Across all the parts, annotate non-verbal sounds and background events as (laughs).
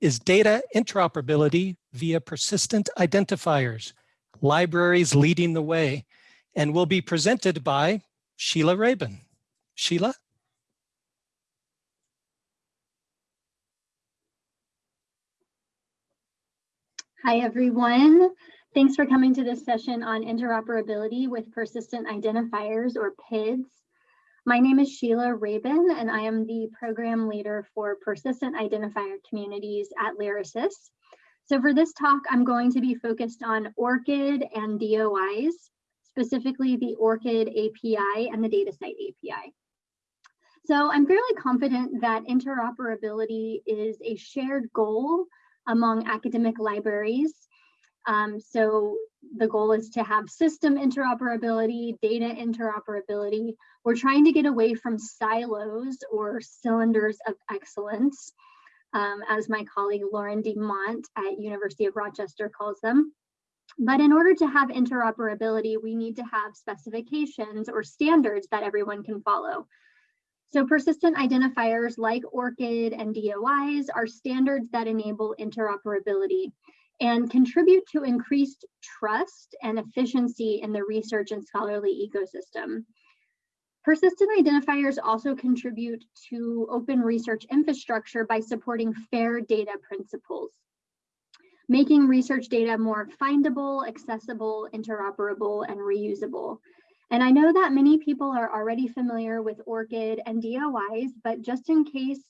is data interoperability via persistent identifiers, libraries leading the way, and will be presented by Sheila Rabin. Sheila? Hi, everyone. Thanks for coming to this session on interoperability with persistent identifiers or PIDs. My name is Sheila Rabin, and I am the program leader for persistent identifier communities at Lyrasis. So for this talk, I'm going to be focused on ORCID and DOIs, specifically the ORCID API and the DataCite API. So I'm fairly confident that interoperability is a shared goal among academic libraries. Um, so the goal is to have system interoperability, data interoperability. We're trying to get away from silos or cylinders of excellence, um, as my colleague Lauren DeMont at University of Rochester calls them. But in order to have interoperability, we need to have specifications or standards that everyone can follow. So persistent identifiers like ORCID and DOIs are standards that enable interoperability and contribute to increased trust and efficiency in the research and scholarly ecosystem. Persistent identifiers also contribute to open research infrastructure by supporting fair data principles, making research data more findable, accessible, interoperable, and reusable. And I know that many people are already familiar with ORCID and DOIs, but just in case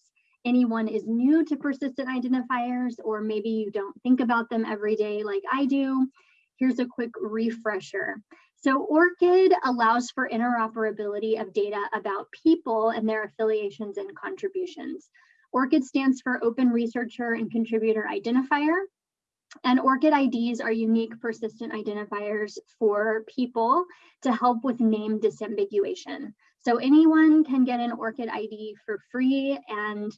anyone is new to persistent identifiers, or maybe you don't think about them every day like I do, here's a quick refresher. So ORCID allows for interoperability of data about people and their affiliations and contributions. ORCID stands for Open Researcher and Contributor Identifier. And ORCID IDs are unique persistent identifiers for people to help with name disambiguation. So anyone can get an ORCID ID for free and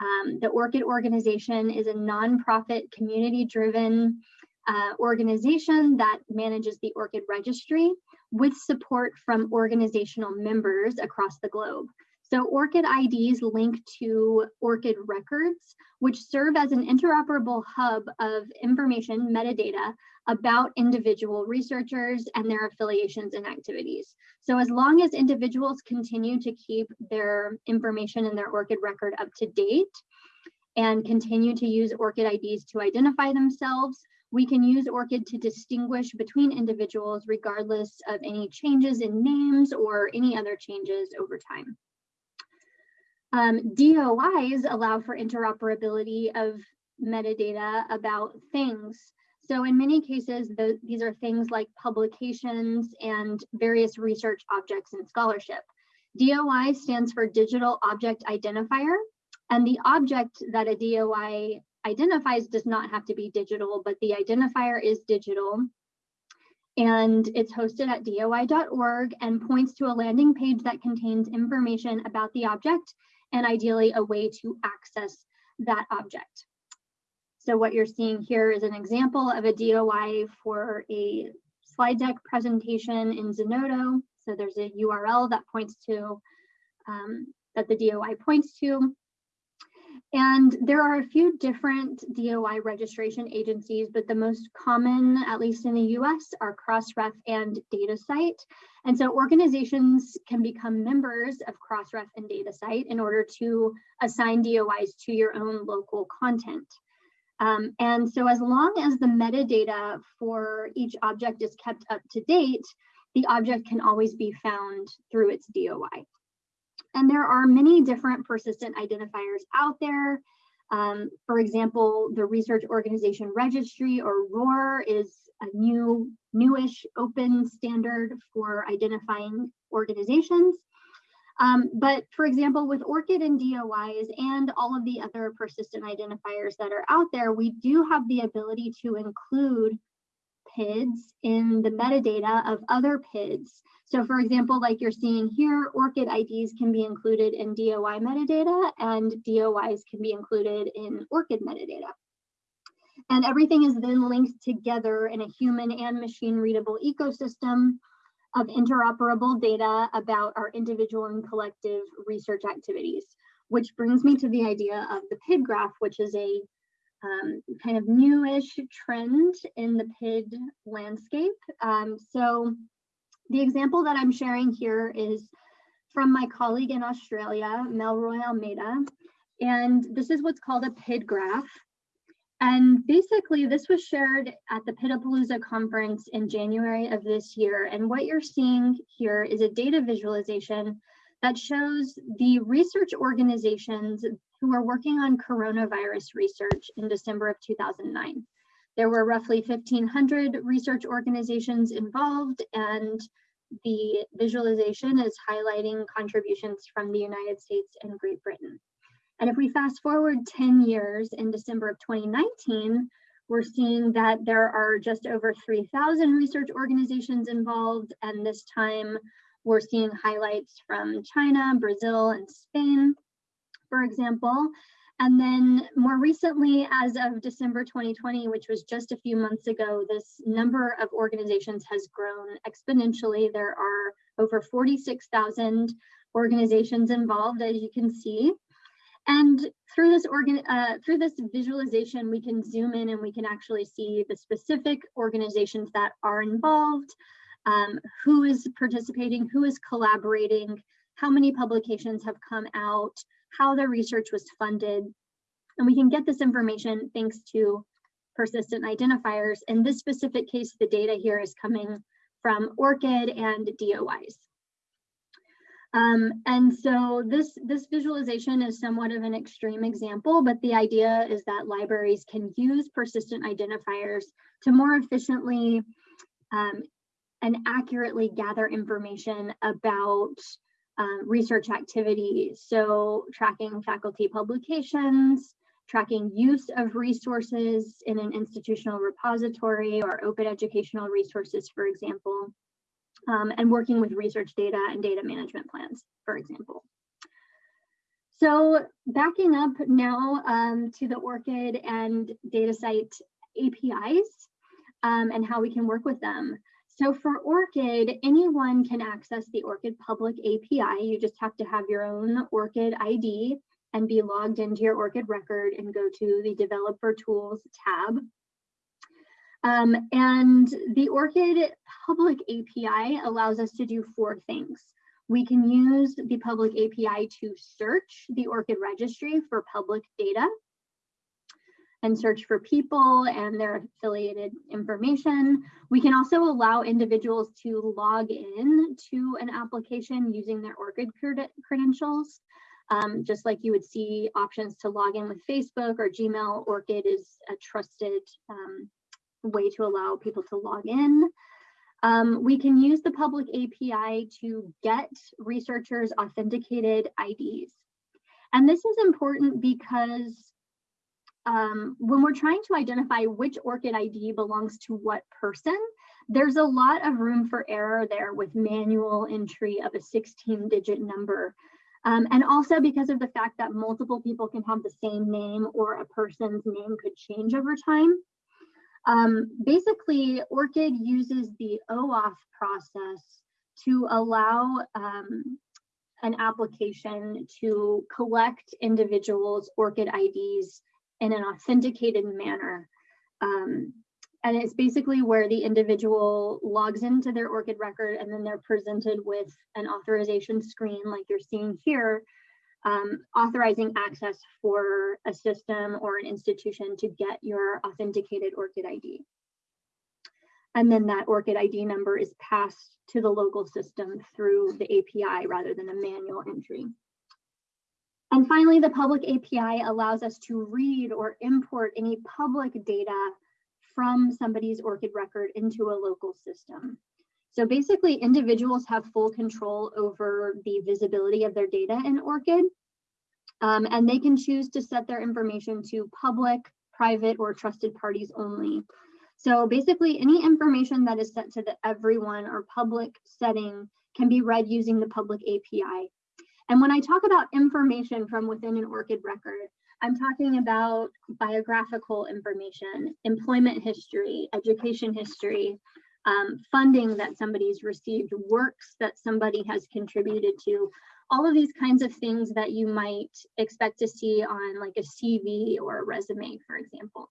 um, the ORCID organization is a nonprofit community-driven uh, organization that manages the ORCID registry with support from organizational members across the globe. So ORCID IDs link to ORCID records, which serve as an interoperable hub of information metadata about individual researchers and their affiliations and activities. So as long as individuals continue to keep their information in their ORCID record up to date and continue to use ORCID IDs to identify themselves, we can use ORCID to distinguish between individuals regardless of any changes in names or any other changes over time. Um, DOIs allow for interoperability of metadata about things. So in many cases, the, these are things like publications and various research objects in scholarship. DOI stands for Digital Object Identifier, and the object that a DOI identifies does not have to be digital, but the identifier is digital. And it's hosted at doi.org and points to a landing page that contains information about the object and ideally a way to access that object. So what you're seeing here is an example of a DOI for a slide deck presentation in Zenodo. So there's a URL that points to, um, that the DOI points to. And there are a few different DOI registration agencies, but the most common, at least in the US, are Crossref and DataCite. And so organizations can become members of Crossref and DataCite in order to assign DOIs to your own local content. Um, and so as long as the metadata for each object is kept up to date, the object can always be found through its DOI. And there are many different persistent identifiers out there. Um, for example, the Research Organization Registry or ROR is a new, newish open standard for identifying organizations. Um, but for example, with ORCID and DOIs and all of the other persistent identifiers that are out there, we do have the ability to include PIDs in the metadata of other PIDs. So for example, like you're seeing here, ORCID IDs can be included in DOI metadata and DOIs can be included in ORCID metadata. And everything is then linked together in a human and machine readable ecosystem of interoperable data about our individual and collective research activities. which brings me to the idea of the PID graph, which is a um, kind of newish trend in the PID landscape. Um, so the example that I'm sharing here is from my colleague in Australia, Melroy Almeida, and this is what's called a PID graph. And basically this was shared at the PIDapalooza conference in January of this year. And what you're seeing here is a data visualization that shows the research organizations who were working on coronavirus research in December of 2009. There were roughly 1,500 research organizations involved and the visualization is highlighting contributions from the United States and Great Britain. And if we fast forward 10 years in December of 2019, we're seeing that there are just over 3,000 research organizations involved. And this time we're seeing highlights from China, Brazil, and Spain, for example. And then more recently, as of December 2020, which was just a few months ago, this number of organizations has grown exponentially. There are over 46,000 organizations involved, as you can see. And through this organ, uh, through this visualization, we can zoom in and we can actually see the specific organizations that are involved, um, who is participating, who is collaborating, how many publications have come out, how their research was funded. And we can get this information thanks to persistent identifiers. In this specific case, the data here is coming from ORCID and DOIs. Um, and so this, this visualization is somewhat of an extreme example, but the idea is that libraries can use persistent identifiers to more efficiently um, and accurately gather information about um, research activities. So tracking faculty publications, tracking use of resources in an institutional repository or open educational resources, for example, um, and working with research data and data management plans, for example. So backing up now um, to the ORCID and DataCite APIs um, and how we can work with them. So for ORCID, anyone can access the ORCID public API. You just have to have your own ORCID ID and be logged into your ORCID record and go to the developer tools tab um, and the ORCID public API allows us to do four things. We can use the public API to search the ORCID registry for public data and search for people and their affiliated information. We can also allow individuals to log in to an application using their ORCID credentials. Um, just like you would see options to log in with Facebook or Gmail, ORCID is a trusted um, way to allow people to log in. Um, we can use the public API to get researchers authenticated IDs. And this is important because um, when we're trying to identify which ORCID ID belongs to what person, there's a lot of room for error there with manual entry of a 16 digit number. Um, and also because of the fact that multiple people can have the same name or a person's name could change over time. Um, basically, ORCID uses the OAuth process to allow um, an application to collect individuals' ORCID IDs in an authenticated manner. Um, and it's basically where the individual logs into their ORCID record and then they're presented with an authorization screen like you're seeing here um, authorizing access for a system or an institution to get your authenticated ORCID ID. And then that ORCID ID number is passed to the local system through the API rather than a manual entry. And finally, the public API allows us to read or import any public data from somebody's ORCID record into a local system. So basically individuals have full control over the visibility of their data in ORCID. Um, and they can choose to set their information to public, private, or trusted parties only. So basically any information that is set to the everyone or public setting can be read using the public API. And when I talk about information from within an ORCID record, I'm talking about biographical information, employment history, education history, um, funding that somebody's received, works that somebody has contributed to, all of these kinds of things that you might expect to see on like a CV or a resume, for example.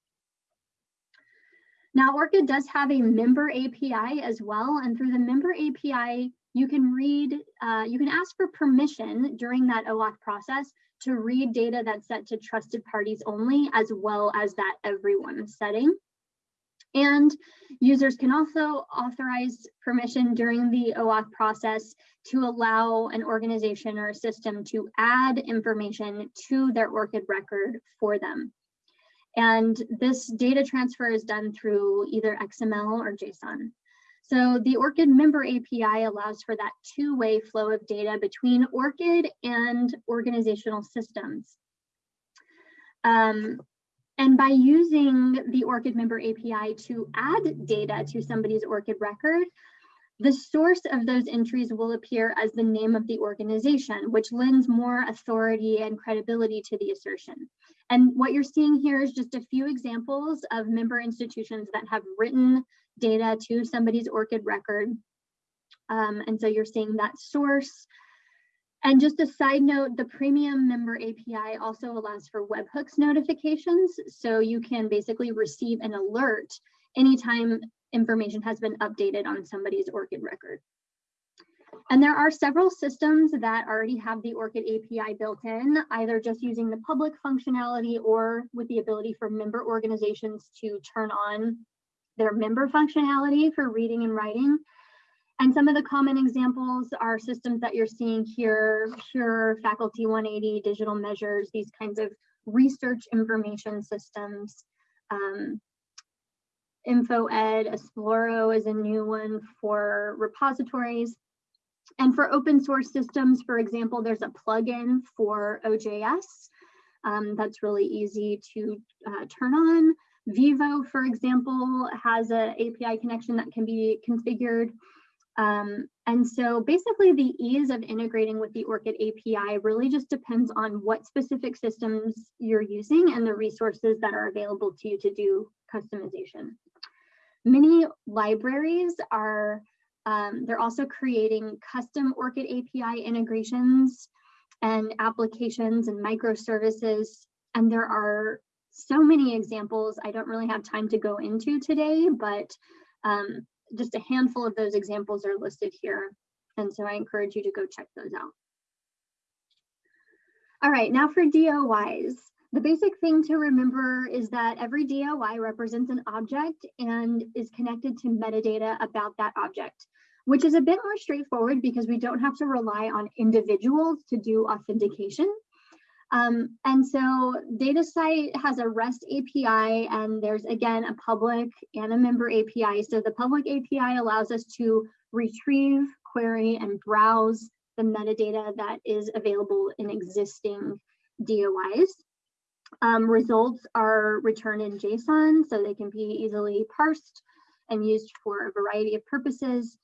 Now, ORCID does have a member API as well, and through the member API, you can read, uh, you can ask for permission during that OAuth process to read data that's set to trusted parties only, as well as that everyone setting. And users can also authorize permission during the OAuth process to allow an organization or a system to add information to their ORCID record for them. And this data transfer is done through either XML or JSON. So the ORCID member API allows for that two-way flow of data between ORCID and organizational systems. Um, and by using the ORCID member API to add data to somebody's ORCID record, the source of those entries will appear as the name of the organization, which lends more authority and credibility to the assertion. And what you're seeing here is just a few examples of member institutions that have written data to somebody's ORCID record. Um, and so you're seeing that source. And just a side note, the premium member API also allows for webhooks notifications. So you can basically receive an alert anytime information has been updated on somebody's ORCID record. And there are several systems that already have the ORCID API built in, either just using the public functionality or with the ability for member organizations to turn on their member functionality for reading and writing. And some of the common examples are systems that you're seeing here, Pure, Faculty 180, Digital Measures, these kinds of research information systems. Um, InfoEd, Esploro is a new one for repositories. And for open source systems, for example, there's a plugin for OJS um, that's really easy to uh, turn on. Vivo, for example, has an API connection that can be configured. Um, and so basically the ease of integrating with the ORCID API really just depends on what specific systems you're using and the resources that are available to you to do customization. Many libraries are, um, they're also creating custom ORCID API integrations and applications and microservices. And there are so many examples I don't really have time to go into today, but um, just a handful of those examples are listed here. And so I encourage you to go check those out. All right, now for DOIs. The basic thing to remember is that every DOI represents an object and is connected to metadata about that object, which is a bit more straightforward because we don't have to rely on individuals to do authentication. Um, and so DataCite has a REST API and there's again a public and a member API. So the public API allows us to retrieve, query, and browse the metadata that is available in existing DOIs. Um, results are returned in JSON, so they can be easily parsed and used for a variety of purposes.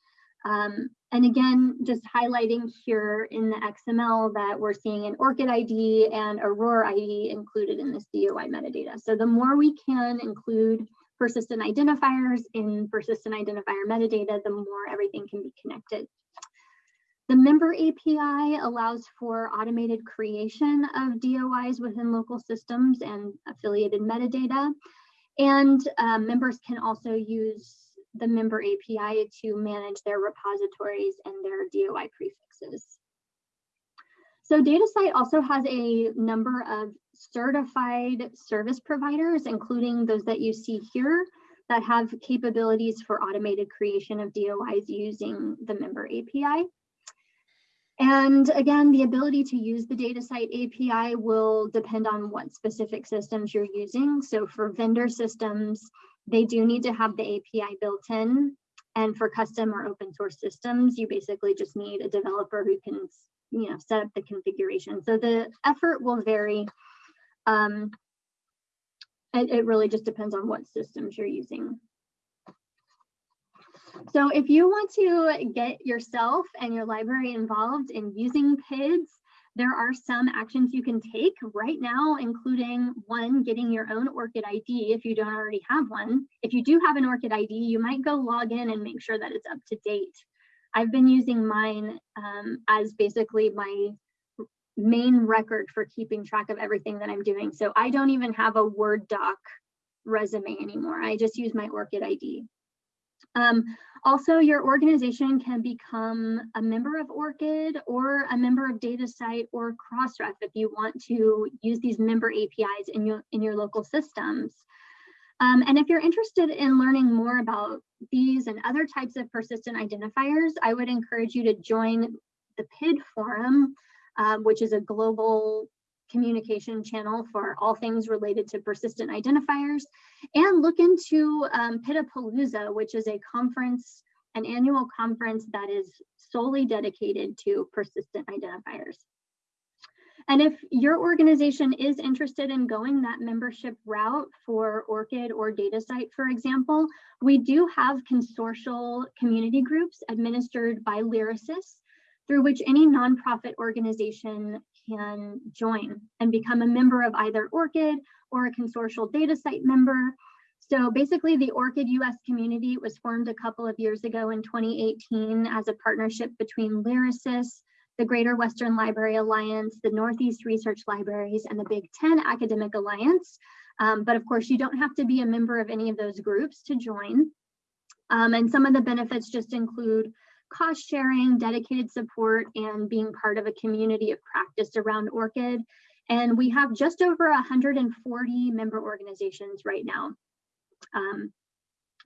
Um, and again, just highlighting here in the XML that we're seeing an ORCID ID and a ROR ID included in this DOI metadata. So the more we can include persistent identifiers in persistent identifier metadata, the more everything can be connected. The member API allows for automated creation of DOIs within local systems and affiliated metadata. And uh, members can also use the member API to manage their repositories and their DOI prefixes. So DataCite also has a number of certified service providers, including those that you see here, that have capabilities for automated creation of DOIs using the member API. And again, the ability to use the DataCite API will depend on what specific systems you're using. So for vendor systems, they do need to have the API built in. And for custom or open source systems, you basically just need a developer who can you know, set up the configuration. So the effort will vary. Um, it, it really just depends on what systems you're using. So if you want to get yourself and your library involved in using PIDs, there are some actions you can take right now, including one, getting your own ORCID ID if you don't already have one. If you do have an ORCID ID, you might go log in and make sure that it's up to date. I've been using mine um, as basically my main record for keeping track of everything that I'm doing. So I don't even have a Word doc resume anymore. I just use my ORCID ID. Um, also, your organization can become a member of ORCID or a member of DataCite or Crossref if you want to use these member APIs in your, in your local systems. Um, and if you're interested in learning more about these and other types of persistent identifiers, I would encourage you to join the PID forum, um, which is a global communication channel for all things related to persistent identifiers and look into um, PIDapalooza, which is a conference, an annual conference that is solely dedicated to persistent identifiers. And if your organization is interested in going that membership route for ORCID or DataCite, for example, we do have consortial community groups administered by Lyrasis through which any nonprofit organization can join and become a member of either ORCID or a consortial DataCite member. So basically the ORCID US community was formed a couple of years ago in 2018 as a partnership between Lyrasis, the Greater Western Library Alliance, the Northeast Research Libraries, and the Big Ten Academic Alliance. Um, but of course, you don't have to be a member of any of those groups to join. Um, and some of the benefits just include cost sharing, dedicated support, and being part of a community of practice around ORCID. And we have just over 140 member organizations right now. Um,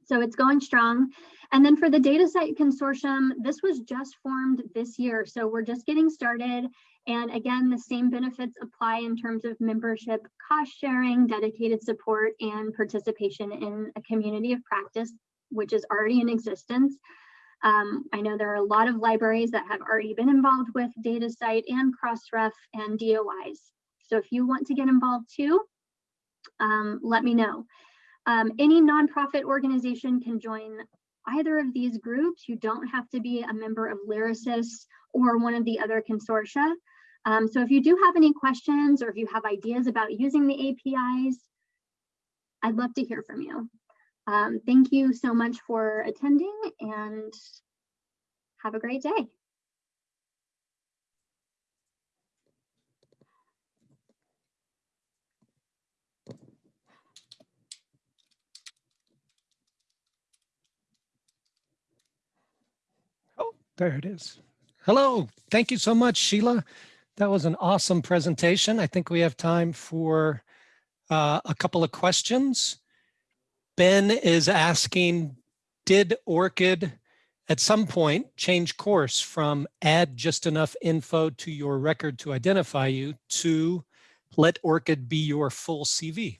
so it's going strong. And then for the DataCite Consortium, this was just formed this year. So we're just getting started. And again, the same benefits apply in terms of membership, cost sharing, dedicated support, and participation in a community of practice, which is already in existence. Um, I know there are a lot of libraries that have already been involved with DataCite and Crossref and DOIs. So if you want to get involved too, um, let me know. Um, any nonprofit organization can join either of these groups. You don't have to be a member of Lyrasis or one of the other consortia. Um, so if you do have any questions or if you have ideas about using the APIs, I'd love to hear from you. Um, thank you so much for attending and have a great day. Oh, there it is. Hello, thank you so much, Sheila. That was an awesome presentation. I think we have time for uh, a couple of questions. Ben is asking, did ORCID at some point change course from add just enough info to your record to identify you to let ORCID be your full CV?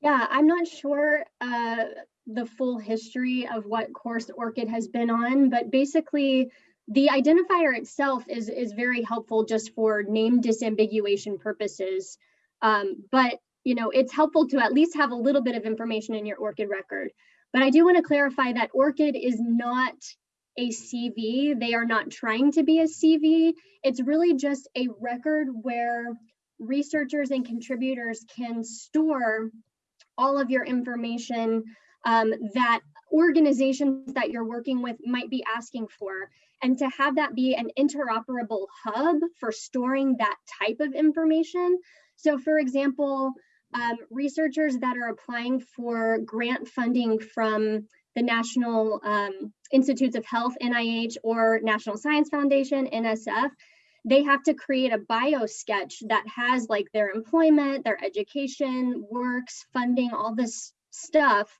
Yeah, I'm not sure uh, the full history of what course ORCID has been on, but basically the identifier itself is, is very helpful just for name disambiguation purposes. Um, but you know, it's helpful to at least have a little bit of information in your ORCID record. But I do want to clarify that ORCID is not a CV. They are not trying to be a CV. It's really just a record where researchers and contributors can store all of your information um, that organizations that you're working with might be asking for. And to have that be an interoperable hub for storing that type of information. So for example, um, researchers that are applying for grant funding from the National um, Institutes of Health, NIH, or National Science Foundation, NSF, they have to create a bio sketch that has like their employment, their education, works, funding, all this stuff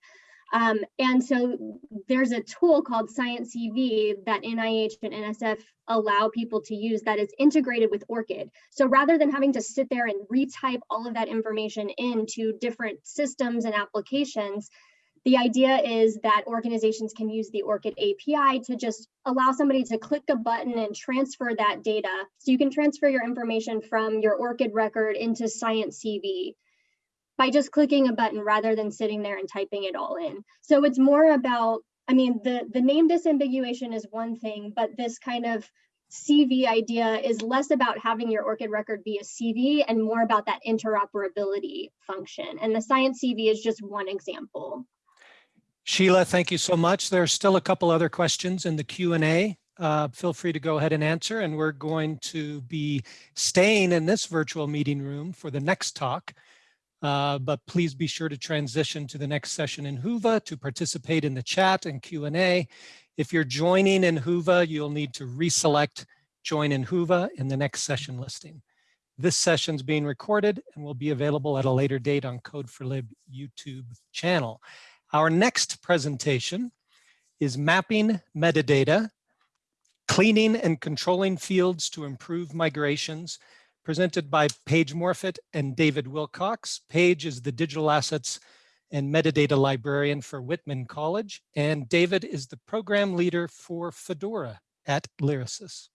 um, and so there's a tool called SciENcv that NIH and NSF allow people to use that is integrated with ORCID. So rather than having to sit there and retype all of that information into different systems and applications, the idea is that organizations can use the ORCID API to just allow somebody to click a button and transfer that data. So you can transfer your information from your ORCID record into SciENcv by just clicking a button rather than sitting there and typing it all in. So it's more about, I mean, the, the name disambiguation is one thing, but this kind of CV idea is less about having your ORCID record be a CV and more about that interoperability function. And the SciENcv is just one example. Sheila, thank you so much. There are still a couple other questions in the Q&A. uh, feel free to go ahead and answer. And we're going to be staying in this virtual meeting room for the next talk. Uh, but please be sure to transition to the next session in Whova to participate in the chat and Q&A. If you're joining in Whova, you'll need to reselect join in Whova in the next session listing. This session is being recorded and will be available at a later date on Code4Lib YouTube channel. Our next presentation is mapping metadata, cleaning and controlling fields to improve migrations, presented by Paige Morfitt and David Wilcox. Paige is the digital assets and metadata librarian for Whitman College, and David is the program leader for Fedora at Lyrasis.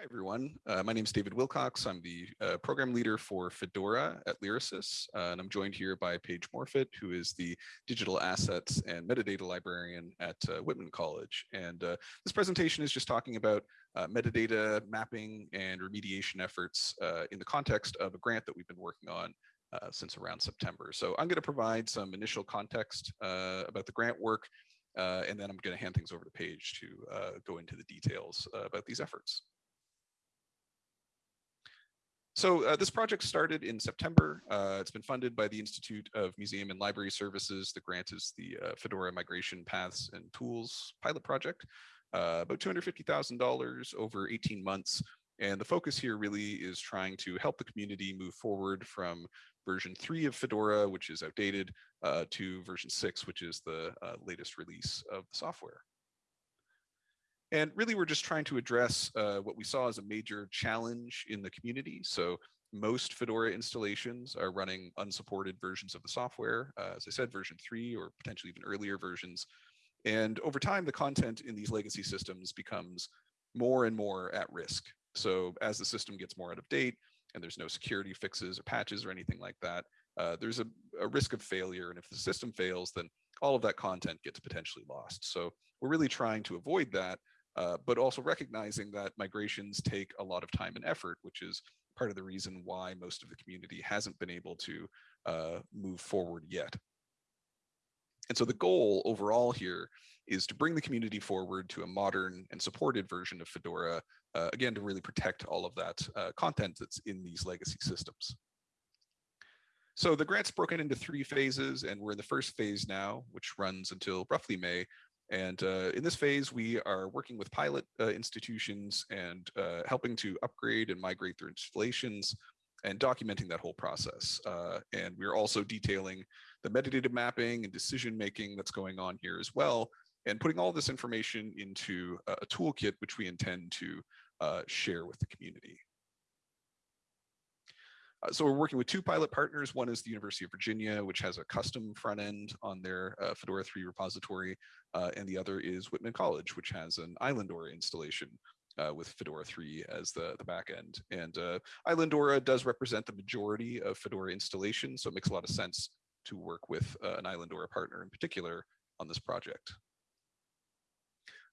Hi, everyone. Uh, my name is David Wilcox. I'm the uh, program leader for Fedora at Lyrasis, uh, and I'm joined here by Paige Morfitt, who is the digital assets and metadata librarian at uh, Whitman College. And uh, this presentation is just talking about uh, metadata mapping and remediation efforts in the context of a grant that we've been working on since around September. So I'm going to provide some initial context about the grant work, and then I'm going to hand things over to Paige to go into the details about these efforts. So uh, this project started in September. Uh, it's been funded by the Institute of Museum and Library Services. The grant is the uh, Fedora Migration Paths and Tools pilot project, uh, about $250,000 over 18 months. And the focus here really is trying to help the community move forward from version three of Fedora, which is outdated, uh, to version six, which is the uh, latest release of the software. And really, we're just trying to address uh, what we saw as a major challenge in the community. So most Fedora installations are running unsupported versions of the software, uh, as I said, version three or potentially even earlier versions. And over time, the content in these legacy systems becomes more and more at risk. So as the system gets more out of date and there's no security fixes or patches or anything like that, uh, there's a, a risk of failure. And if the system fails, then all of that content gets potentially lost. So we're really trying to avoid that uh, but also recognizing that migrations take a lot of time and effort, which is part of the reason why most of the community hasn't been able to uh, move forward yet. And so the goal overall here is to bring the community forward to a modern and supported version of Fedora, uh, again, to really protect all of that uh, content that's in these legacy systems. So the grant's broken into three phases, and we're in the first phase now, which runs until roughly May, and uh, in this phase, we are working with pilot uh, institutions and uh, helping to upgrade and migrate their installations and documenting that whole process. Uh, and we're also detailing the metadata mapping and decision making that's going on here as well, and putting all this information into a toolkit which we intend to uh, share with the community. Uh, so we're working with two pilot partners. One is the University of Virginia, which has a custom front end on their uh, Fedora 3 repository. Uh, and the other is Whitman College, which has an Islandora installation uh, with Fedora 3 as the, the back end. And uh, Islandora does represent the majority of Fedora installations, so it makes a lot of sense to work with uh, an Islandora partner in particular on this project.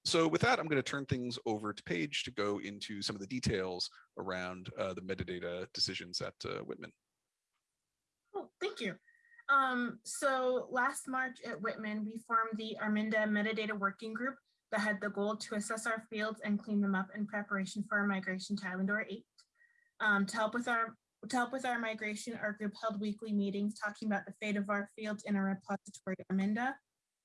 So with that, I'm going to turn things over to Paige to go into some of the details around uh, the metadata decisions at uh, Whitman. Cool, thank you. Um, so last March at Whitman, we formed the Arminda Metadata Working Group that had the goal to assess our fields and clean them up in preparation for our migration to Islandora 8. Um, to help with our to help with our migration, our group held weekly meetings talking about the fate of our fields in our repository Arminda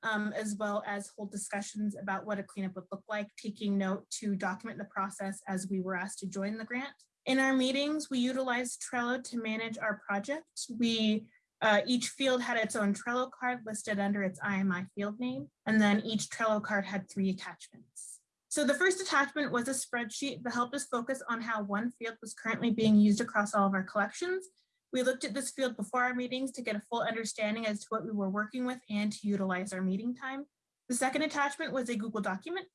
um, as well as hold discussions about what a cleanup would look like, taking note to document the process as we were asked to join the grant. In our meetings, we utilized Trello to manage our project. We uh, each field had its own Trello card listed under its IMI field name, and then each Trello card had three attachments. So the first attachment was a spreadsheet that helped us focus on how one field was currently being used across all of our collections we looked at this field before our meetings to get a full understanding as to what we were working with and to utilize our meeting time. The second attachment was a Google document.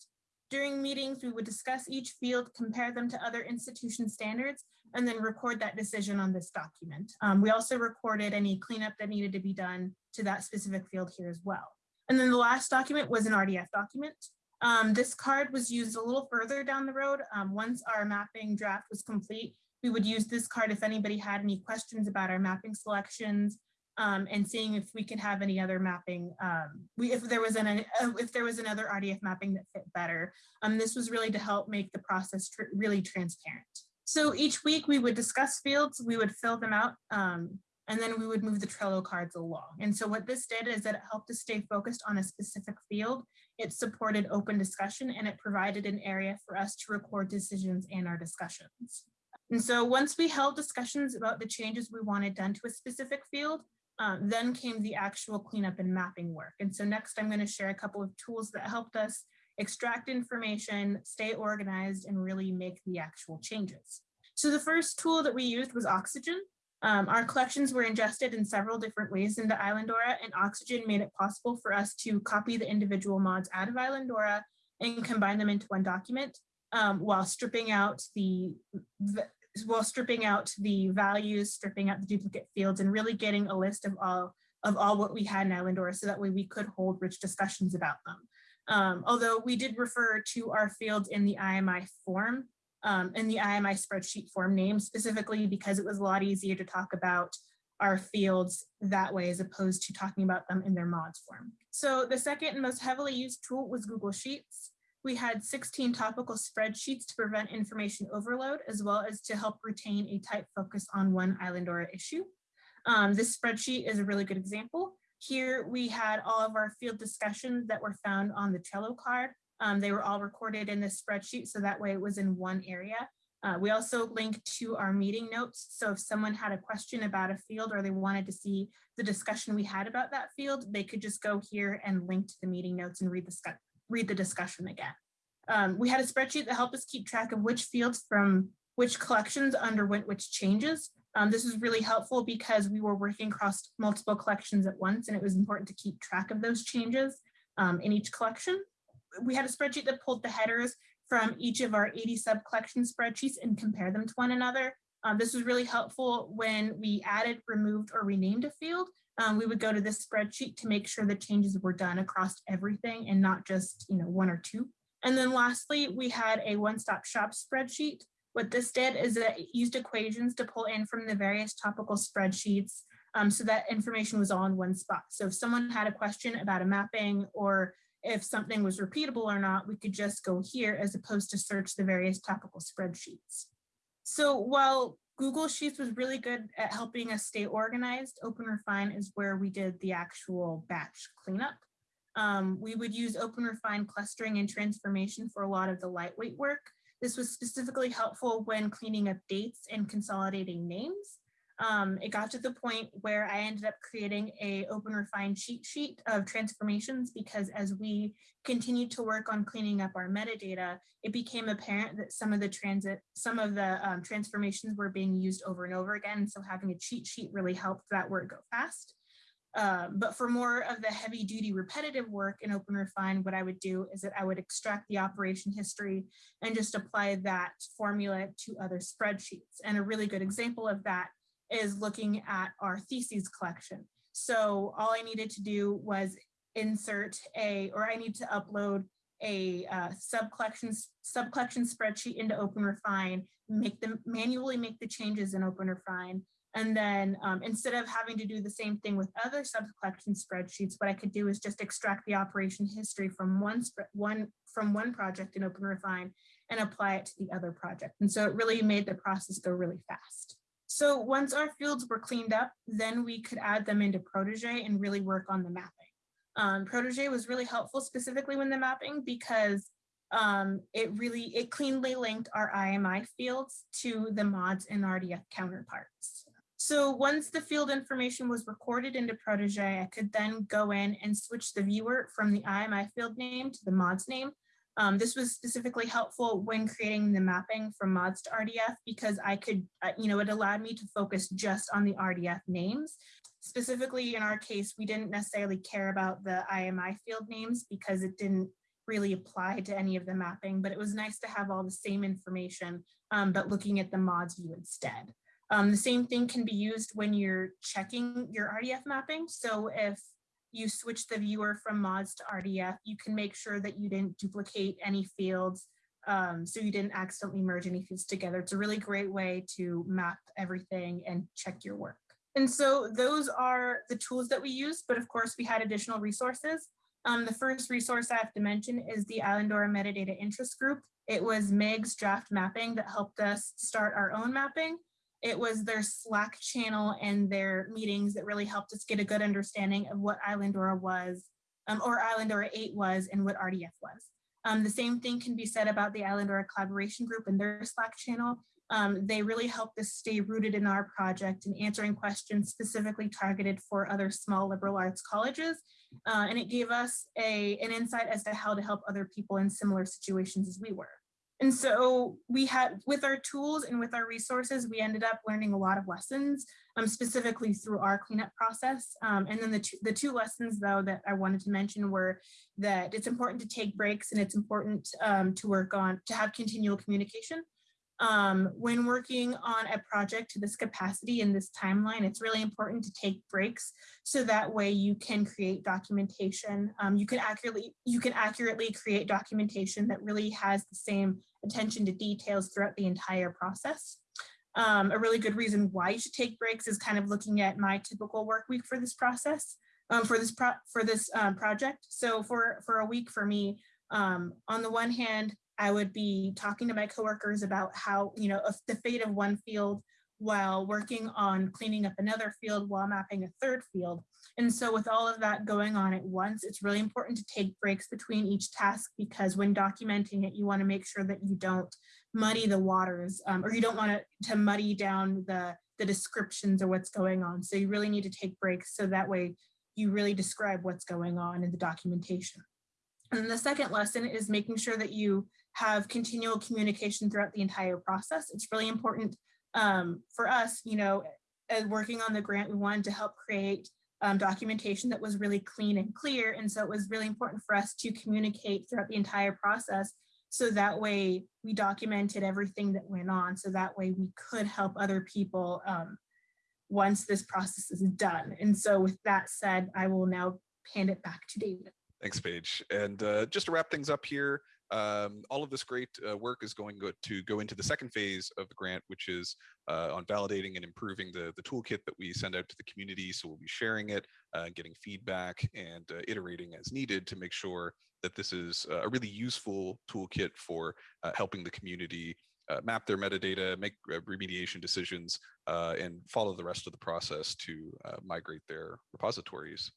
During meetings, we would discuss each field, compare them to other institution standards, and then record that decision on this document. Um, we also recorded any cleanup that needed to be done to that specific field here as well. And then the last document was an RDF document. Um, this card was used a little further down the road. Um, once our mapping draft was complete, we would use this card if anybody had any questions about our mapping selections, um, and seeing if we could have any other mapping, um, we, if there was an, uh, if there was another RDF mapping that fit better. Um, this was really to help make the process tr really transparent. So each week we would discuss fields, we would fill them out, um, and then we would move the Trello cards along. And so what this did is that it helped us stay focused on a specific field. It supported open discussion and it provided an area for us to record decisions and our discussions. And so once we held discussions about the changes we wanted done to a specific field, um, then came the actual cleanup and mapping work. And so next I'm going to share a couple of tools that helped us extract information, stay organized, and really make the actual changes. So the first tool that we used was Oxygen. Um, our collections were ingested in several different ways into Islandora, and Oxygen made it possible for us to copy the individual mods out of Islandora and combine them into one document um, while stripping out the, the while stripping out the values, stripping out the duplicate fields, and really getting a list of all of all what we had in Islandora so that way we could hold rich discussions about them. Um, although we did refer to our fields in the IMI form, um, in the IMI spreadsheet form name specifically because it was a lot easier to talk about our fields that way as opposed to talking about them in their mods form. So the second and most heavily used tool was Google Sheets. We had 16 topical spreadsheets to prevent information overload, as well as to help retain a tight focus on one island or issue. Um, this spreadsheet is a really good example. Here we had all of our field discussions that were found on the Trello card. Um, they were all recorded in this spreadsheet, so that way it was in one area. Uh, we also linked to our meeting notes. So if someone had a question about a field or they wanted to see the discussion we had about that field, they could just go here and link to the meeting notes and read the read the discussion again. Um, we had a spreadsheet that helped us keep track of which fields from which collections underwent which changes. Um, this was really helpful because we were working across multiple collections at once and it was important to keep track of those changes um, in each collection. We had a spreadsheet that pulled the headers from each of our 80 sub collection spreadsheets and compare them to one another. Um, this was really helpful when we added, removed, or renamed a field um, we would go to this spreadsheet to make sure the changes were done across everything and not just you know one or two. And then lastly, we had a one-stop shop spreadsheet. What this did is it used equations to pull in from the various topical spreadsheets um, so that information was all in one spot. So if someone had a question about a mapping or if something was repeatable or not, we could just go here as opposed to search the various topical spreadsheets. So while Google Sheets was really good at helping us stay organized. OpenRefine is where we did the actual batch cleanup. Um, we would use OpenRefine clustering and transformation for a lot of the lightweight work. This was specifically helpful when cleaning up dates and consolidating names um, it got to the point where I ended up creating a open OpenRefine cheat sheet of transformations because as we continued to work on cleaning up our metadata, it became apparent that some of the transit, some of the um, transformations were being used over and over again. So having a cheat sheet really helped that work go fast. Um, but for more of the heavy duty repetitive work in OpenRefine, what I would do is that I would extract the operation history and just apply that formula to other spreadsheets. And a really good example of that is looking at our theses collection. So all I needed to do was insert a, or I need to upload a uh, sub collection sub spreadsheet into OpenRefine, make them manually make the changes in OpenRefine, and then um, instead of having to do the same thing with other sub collection spreadsheets, what I could do is just extract the operation history from one one from one project in OpenRefine and apply it to the other project. And so it really made the process go really fast. So once our fields were cleaned up, then we could add them into Protege and really work on the mapping. Um, Protege was really helpful specifically when the mapping because um, it really, it cleanly linked our IMI fields to the mods and RDF counterparts. So once the field information was recorded into Protege, I could then go in and switch the viewer from the IMI field name to the mods name um, this was specifically helpful when creating the mapping from mods to RDF because I could, uh, you know, it allowed me to focus just on the RDF names. Specifically in our case, we didn't necessarily care about the IMI field names because it didn't really apply to any of the mapping, but it was nice to have all the same information, um, but looking at the mods view instead. Um, the same thing can be used when you're checking your RDF mapping. So if you switch the viewer from mods to RDF, you can make sure that you didn't duplicate any fields um, so you didn't accidentally merge any fields together. It's a really great way to map everything and check your work. And so those are the tools that we use, but of course we had additional resources. Um, the first resource I have to mention is the Islandora Metadata Interest Group. It was MIG's draft mapping that helped us start our own mapping. It was their Slack channel and their meetings that really helped us get a good understanding of what Islandora was, um, or Islandora 8 was and what RDF was. Um, the same thing can be said about the Islandora Collaboration Group and their Slack channel. Um, they really helped us stay rooted in our project and answering questions specifically targeted for other small liberal arts colleges. Uh, and it gave us a, an insight as to how to help other people in similar situations as we were. And so we had, with our tools and with our resources, we ended up learning a lot of lessons, um, specifically through our cleanup process. Um, and then the two, the two lessons though that I wanted to mention were that it's important to take breaks and it's important um, to work on, to have continual communication. Um, when working on a project to this capacity in this timeline, it's really important to take breaks so that way you can create documentation. Um, you can accurately you can accurately create documentation that really has the same attention to details throughout the entire process. Um, a really good reason why you should take breaks is kind of looking at my typical work week for this process, um, for this pro for this um, project. So for for a week for me, um, on the one hand, I would be talking to my coworkers about how, you know, the fate of one field while working on cleaning up another field while mapping a third field. And so with all of that going on at once, it's really important to take breaks between each task because when documenting it, you want to make sure that you don't muddy the waters um, or you don't want to, to muddy down the, the descriptions or what's going on. So you really need to take breaks so that way you really describe what's going on in the documentation. And the second lesson is making sure that you have continual communication throughout the entire process. It's really important um, for us, you know, as working on the grant, we wanted to help create um, documentation that was really clean and clear. And so it was really important for us to communicate throughout the entire process. So that way we documented everything that went on. So that way we could help other people um, once this process is done. And so with that said, I will now hand it back to David. Thanks, Paige. And uh, just to wrap things up here, um, all of this great uh, work is going go to go into the second phase of the grant, which is uh, on validating and improving the, the toolkit that we send out to the community. So we'll be sharing it, uh, getting feedback and uh, iterating as needed to make sure that this is a really useful toolkit for uh, helping the community uh, map their metadata, make remediation decisions, and follow the rest of the process to migrate their repositories.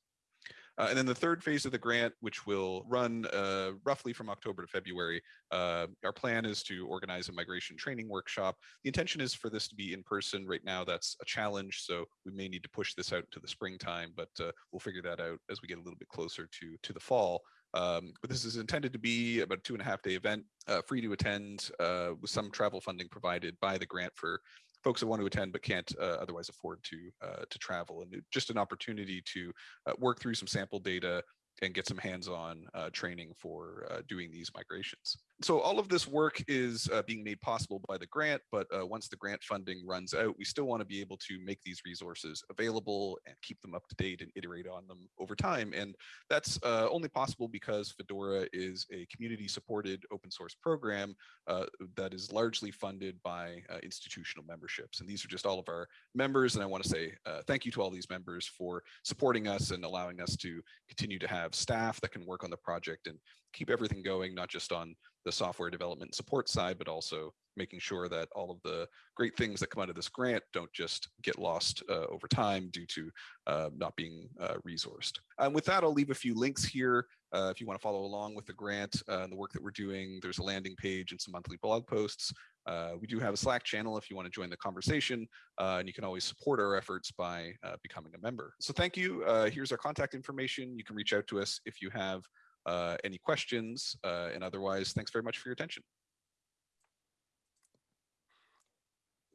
Uh, and then the third phase of the grant, which will run uh, roughly from October to February, uh, our plan is to organize a migration training workshop. The intention is for this to be in person. Right now, that's a challenge, so we may need to push this out to the springtime, but uh, we'll figure that out as we get a little bit closer to, to the fall. Um, but this is intended to be about a two and a half day event, uh, free to attend uh, with some travel funding provided by the grant for folks that want to attend but can't uh, otherwise afford to uh, to travel and just an opportunity to uh, work through some sample data and get some hands-on uh, training for uh, doing these migrations. So all of this work is uh, being made possible by the grant, but uh, once the grant funding runs out, we still want to be able to make these resources available and keep them up to date and iterate on them over time. And that's uh, only possible because Fedora is a community supported open source program uh, that is largely funded by institutional memberships. And these are just all of our members. And I want to say thank you to all these members for supporting us and allowing us to continue to have staff that can work on the project and keep everything going, not just on the software development support side, but also making sure that all of the great things that come out of this grant don't just get lost uh, over time due to uh, not being uh, resourced. And with that, I'll leave a few links here. Uh, if you want to follow along with the grant uh, and the work that we're doing, there's a landing page and some monthly blog posts. Uh, we do have a Slack channel if you want to join the conversation, and you can always support our efforts by becoming a member. So thank you. Here's our contact information. You can reach out to us if you have uh, any questions, uh, and otherwise, thanks very much for your attention.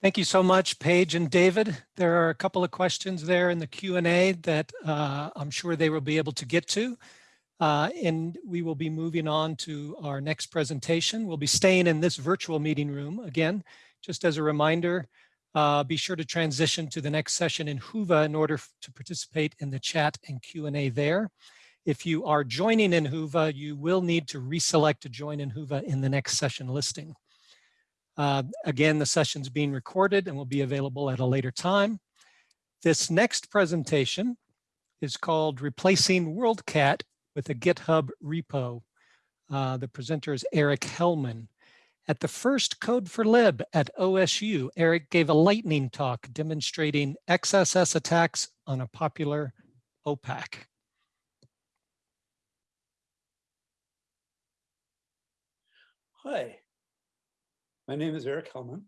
Thank you so much, Paige and David. There are a couple of questions there in the Q&A that I'm sure they will be able to get to. Uh, and we will be moving on to our next presentation. We'll be staying in this virtual meeting room. Again, just as a reminder, uh, be sure to transition to the next session in Whova in order to participate in the chat and Q&A there. If you are joining in Whova, you will need to reselect to join in Whova in the next session listing. Uh, again, the session's being recorded and will be available at a later time. This next presentation is called Replacing WorldCat with a GitHub repo. Uh, the presenter is Eric Hellman. At the first Code4Lib at OSU, Eric gave a lightning talk demonstrating XSS attacks on a popular OPAC. Hi, my name is Eric Hellman.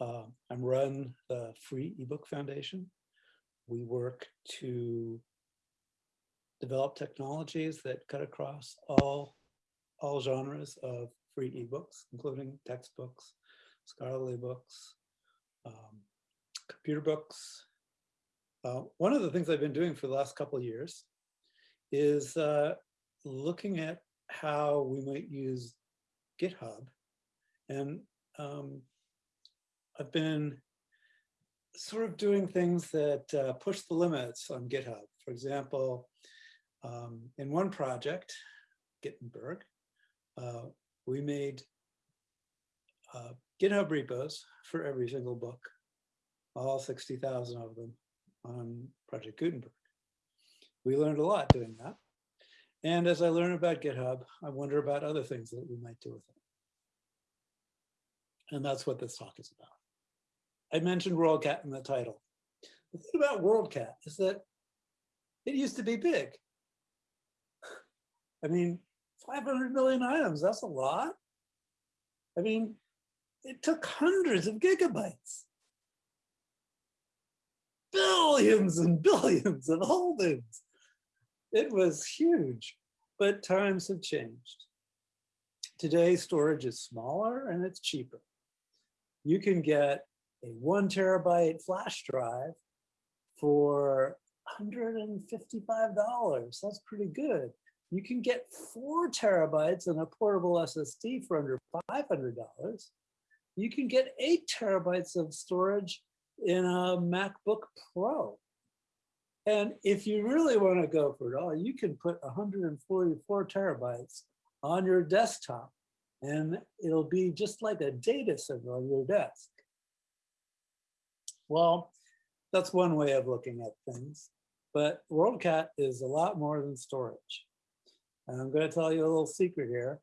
Uh, I'm run the Free eBook Foundation. We work to develop technologies that cut across all, all genres of free ebooks, including textbooks, scholarly books, um, computer books. Uh, one of the things I've been doing for the last couple of years is uh, looking at how we might use GitHub. And um, I've been sort of doing things that uh, push the limits on GitHub. For example, um, in one project, GITenberg, uh, we made uh, GitHub repos for every single book, all 60,000 of them on Project Gutenberg. We learned a lot doing that. And as I learn about GitHub, I wonder about other things that we might do with it. And that's what this talk is about. I mentioned WorldCat in the title. The thing about WorldCat is that it used to be big. I mean, 500 million items, that's a lot. I mean, it took hundreds of gigabytes. Billions and billions of holdings. It was huge, but times have changed. Today, storage is smaller and it's cheaper. You can get a one terabyte flash drive for $155. That's pretty good. You can get four terabytes and a portable SSD for under $500. You can get eight terabytes of storage in a MacBook Pro. And if you really want to go for it all, you can put 144 terabytes on your desktop and it'll be just like a data center on your desk. Well, that's one way of looking at things, but WorldCat is a lot more than storage. And I'm going to tell you a little secret here.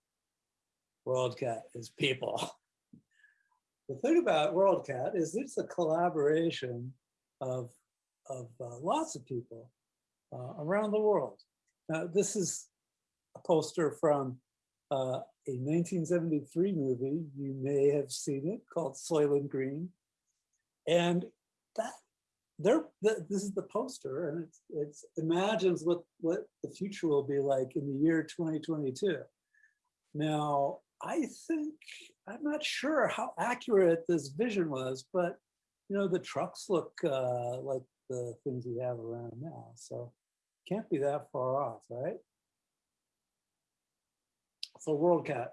WorldCat is people. (laughs) The thing about WorldCat is it's a collaboration of, of uh, lots of people uh, around the world. Now, this is a poster from uh, a 1973 movie. You may have seen it called Soylent Green. And that there, the, this is the poster and it's, it's imagines what, what the future will be like in the year 2022. Now, I think, I'm not sure how accurate this vision was, but you know, the trucks look uh, like the things we have around now. So can't be that far off, right? So WorldCat,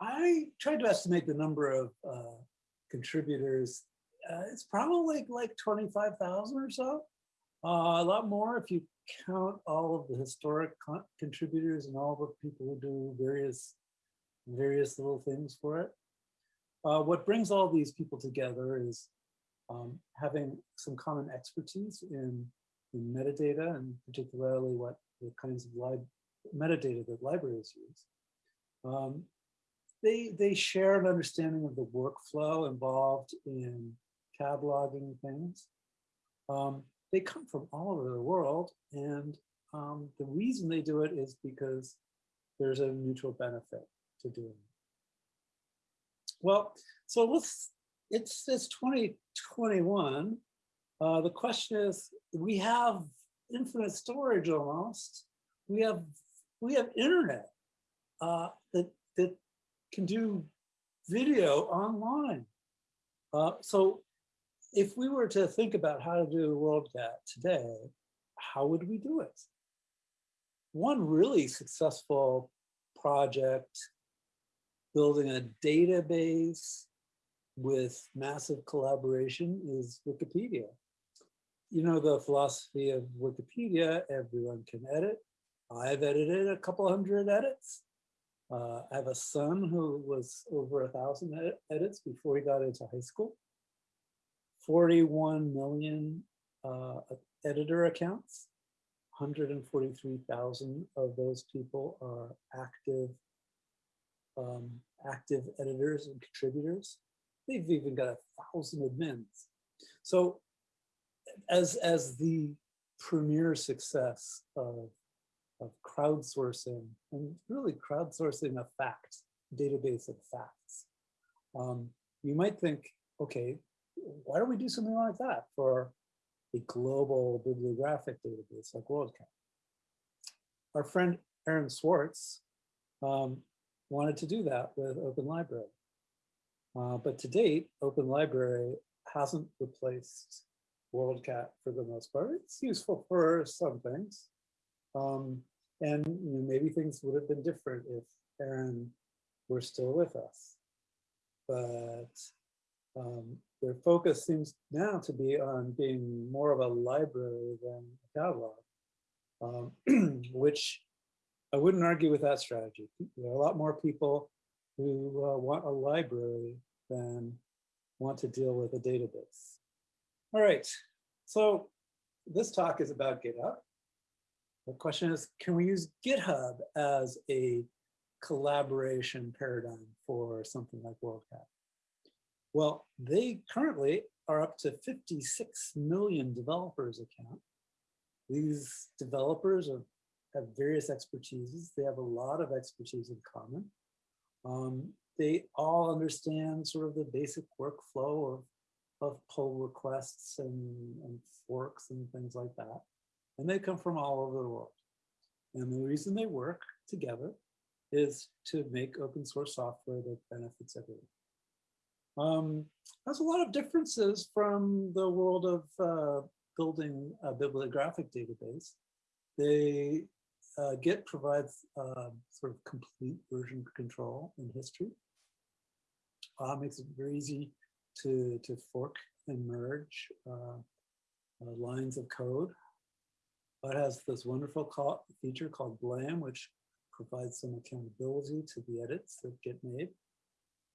I tried to estimate the number of uh, contributors uh, it's probably like 25,000 or so. Uh, a lot more if you count all of the historic con contributors and all the people who do various various little things for it. Uh, what brings all these people together is um, having some common expertise in, in metadata and particularly what the kinds of metadata that libraries use. Um, they, they share an understanding of the workflow involved in cataloging things. Um, they come from all over the world. And um, the reason they do it is because there's a mutual benefit to doing it. Well, so let's, it's, it's 2021. Uh, the question is, we have infinite storage almost. We have, we have internet uh, that, that can do video online. Uh, so if we were to think about how to do WorldCat today, how would we do it? One really successful project building a database with massive collaboration is Wikipedia. You know the philosophy of Wikipedia, everyone can edit. I've edited a couple hundred edits. Uh, I have a son who was over a thousand ed edits before he got into high school. 41 million uh, editor accounts. 143,000 of those people are active, um, active editors and contributors. They've even got a thousand admins. So as, as the premier success of, of crowdsourcing and really crowdsourcing a fact, database of facts, um, you might think, okay, why don't we do something like that for a global bibliographic database like WorldCat? Our friend Aaron Swartz um, wanted to do that with Open Library. Uh, but to date, Open Library hasn't replaced WorldCat for the most part. It's useful for some things. Um, and you know, maybe things would have been different if Aaron were still with us. But um, their focus seems now to be on being more of a library than a catalog, um, (clears throat) which I wouldn't argue with that strategy. There are a lot more people who uh, want a library than want to deal with a database. All right, so this talk is about GitHub. The question is, can we use GitHub as a collaboration paradigm for something like WorldCat? Well, they currently are up to 56 million developers account. These developers are, have various expertises. They have a lot of expertise in common. Um, they all understand sort of the basic workflow of, of pull requests and, and forks and things like that. And they come from all over the world. And the reason they work together is to make open source software that benefits everyone. Um, has a lot of differences from the world of uh, building a bibliographic database. They uh, Git provides uh, sort of complete version control in history. Uh, makes it very easy to, to fork and merge uh, uh, lines of code. It has this wonderful call, feature called Blame, which provides some accountability to the edits that get made.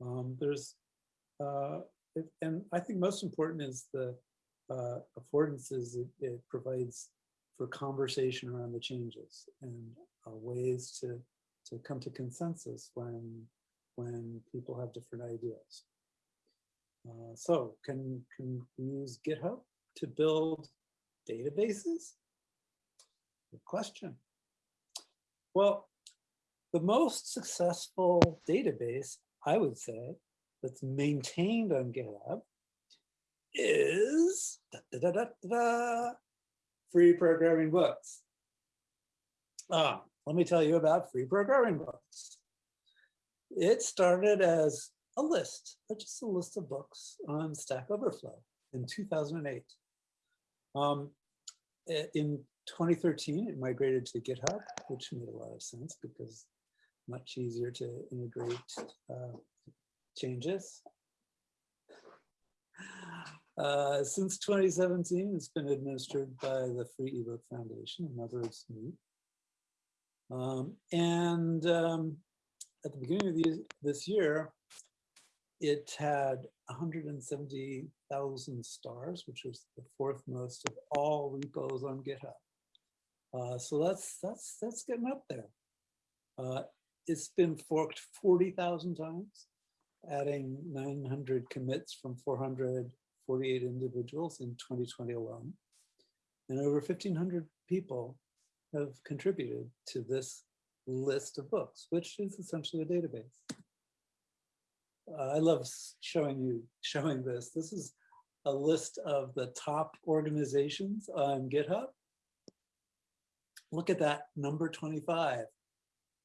Um, there's uh, it, and I think most important is the affordances it, it, provides for conversation around the changes and uh, ways to to come to consensus when when people have different ideas. Uh, so can can we use GitHub to build databases? Good question. Well, the most successful database, I would say, that's maintained on GitHub is da, da, da, free programming books. Ah, let me tell you about free programming books. It started as a list, just a list of books on Stack Overflow in 2008. Um, in 2013, it migrated to GitHub, which made a lot of sense because much easier to integrate uh, changes. Uh, since 2017, it's been administered by the Free eBook Foundation, in other words. Um, and um, at the beginning of the, this year, it had 170,000 stars, which was the fourth most of all repos on GitHub. Uh, so that's that's that's getting up there. Uh, it's been forked 40,000 times adding 900 commits from 448 individuals in 2020 alone. And over 1,500 people have contributed to this list of books, which is essentially a database. Uh, I love showing you, showing this. This is a list of the top organizations on GitHub. Look at that, number 25,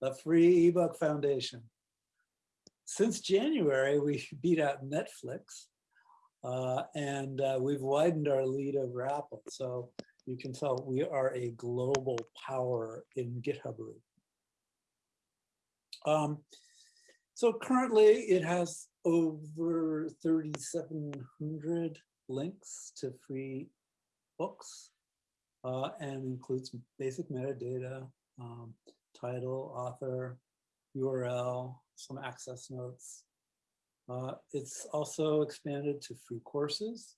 the Free eBook Foundation since January, we (laughs) beat out Netflix uh, and uh, we've widened our lead over Apple. So you can tell we are a global power in GitHubbery. Um, so currently it has over 3,700 links to free books uh, and includes basic metadata, um, title, author, URL, some access notes. Uh, it's also expanded to free courses.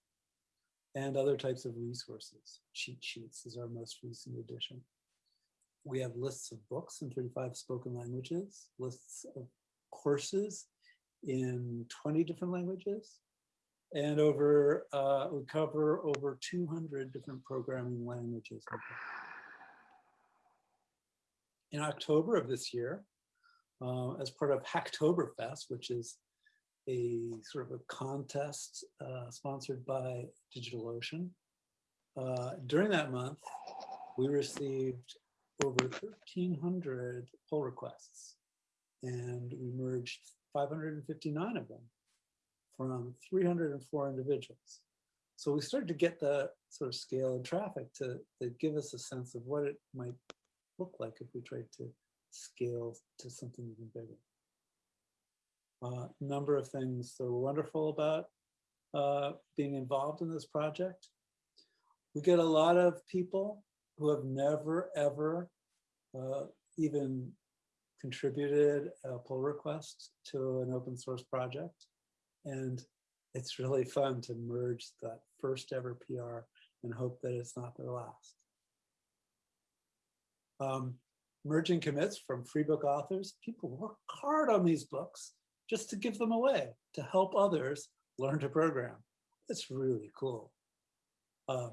and other types of resources. Cheat sheets is our most recent addition. We have lists of books in 35 spoken languages, lists of courses in 20 different languages, and over, uh, we cover over 200 different programming languages. In October of this year, uh, as part of Hacktoberfest, which is a sort of a contest uh, sponsored by DigitalOcean. Uh, during that month, we received over 1,300 pull requests, and we merged 559 of them from 304 individuals. So we started to get the sort of scale and traffic to, to give us a sense of what it might look like if we tried to scale to something even bigger. Uh, number of things that were wonderful about uh, being involved in this project. We get a lot of people who have never, ever uh, even contributed a pull request to an open source project. And it's really fun to merge that first ever PR and hope that it's not their last. Um, merging commits from free book authors. People work hard on these books just to give them away to help others learn to program. It's really cool. Uh,